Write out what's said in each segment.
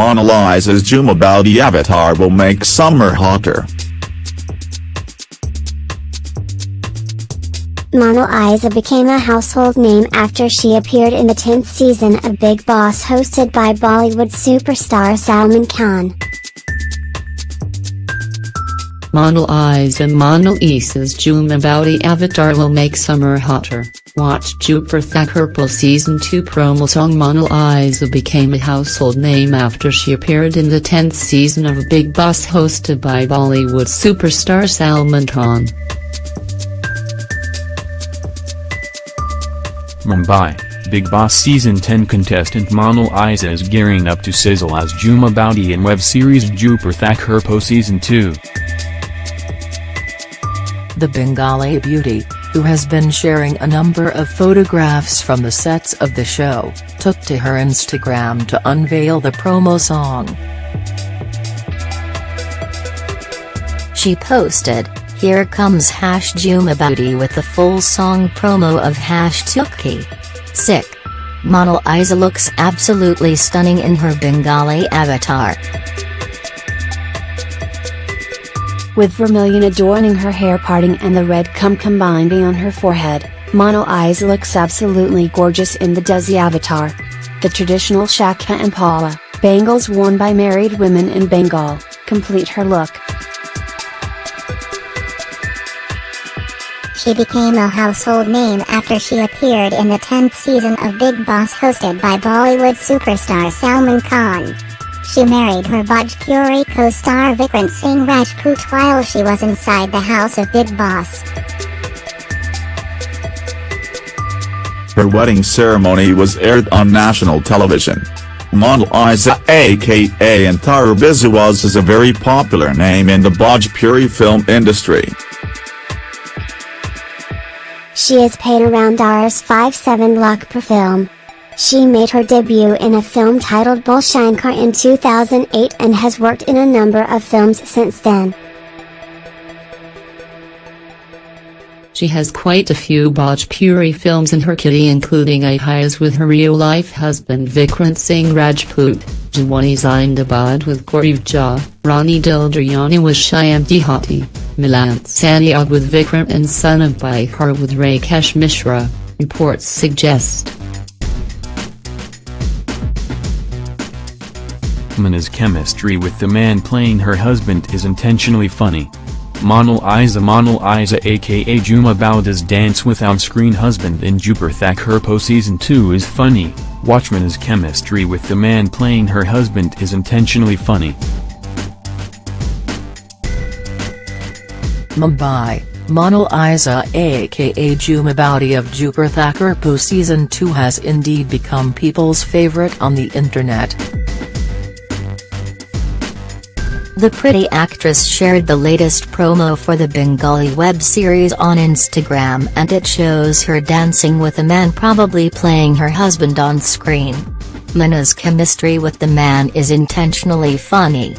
Mona Lisa's Jhuma Boudi avatar will make summer hotter. Mona Lisa became a household name after she appeared in the 10th season of Bigg Boss hosted by Bollywood superstar Salman Khan. Mona Lisa Mona Lisa's Jhuma Boudi avatar will make summer hotter. Watch Dupur Thakurpo Season 2 promo song Mona Lisa became a household name after she appeared in the 10th season of Bigg Boss hosted by Bollywood superstar Salman Khan. Mumbai, Bigg Boss Season 10 contestant Mona Lisa is gearing up to sizzle as Jhuma Boudi in web series Dupur Thakurpo Season 2. The Bengali beauty, who has been sharing a number of photographs from the sets of the show, took to her Instagram to unveil the promo song. She posted, here comes Hash Jhuma Boudi with the full song promo of Hash Tukki. Sick. Mona Lisa looks absolutely stunning in her Bengali avatar. With vermilion adorning her hair parting and the red cum combining on her forehead, Mona Lisa looks absolutely gorgeous in the Desi avatar. The traditional shakha and pola, bangles worn by married women in Bengal, complete her look. She became a household name after she appeared in the 10th season of Bigg Boss hosted by Bollywood superstar Salman Khan. She married her Bhojpuri co-star Vikrant Singh Rajput while she was inside the house of Bigg Boss. Her wedding ceremony was aired on national television. Mona Lisa aka Antara Biswas is a very popular name in the Bhojpuri film industry. She is paid around Rs 5-7 lakh per film. She made her debut in a film titled Bhole Shankar in 2008 and has worked in a number of films since then. She has quite a few Bhojpuri films in her kitty including Ihayas with her real-life husband Vikrant Singh Rajput, Jawani Zindabad with Gaurav Jha, Rani Dil Dayani with Shyam Dehati, Milan Sanyog with Vikrant and Son of Bihar with Rakesh Mishra, reports suggest. Mona's chemistry with the man playing her husband is intentionally funny. Mona Lisa Mona Lisa aka Jhuma Boudi's dance with on-screen husband in Dupur Thakurpo Season 2 is funny, Watchman's chemistry with the man playing her husband is intentionally funny. Mumbai, Mona Lisa aka Jhuma Boudi of Dupur Thakurpo Season 2 has indeed become people's favorite on the internet. The pretty actress shared the latest promo for the Bengali web series on Instagram and it shows her dancing with a man probably playing her husband on screen. Mona's chemistry with the man is intentionally funny.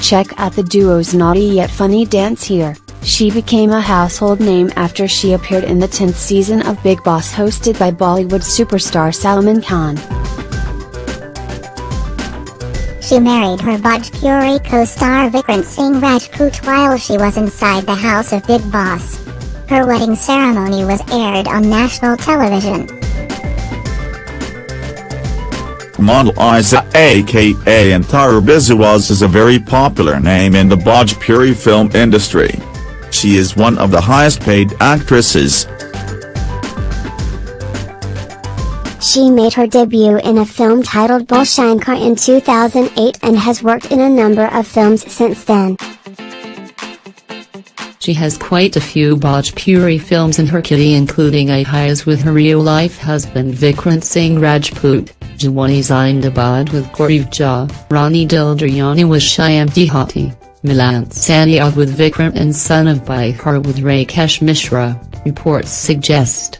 Check out the duo's naughty yet funny dance here. She became a household name after she appeared in the 10th season of Bigg Boss hosted by Bollywood superstar Salman Khan. She married her Bhojpuri co-star Vikrant Singh Rajput while she was inside the house of Bigg Boss. Her wedding ceremony was aired on national television. Mona Lisa aka Antara Biswas is a very popular name in the Bhojpuri film industry. She is one of the highest paid actresses. She made her debut in a film titled Bhole Shankar in 2008 and has worked in a number of films since then. She has quite a few Bhojpuri films in her kitty including Ihayas with her real-life husband Vikrant Singh Rajput, Jawani Zindabad with Gaurav Jha, Rani Dil Dayani with Shyam Dehati, Milan Sanyog with Vikrant and Son of Bihar with Rakesh Mishra, reports suggest.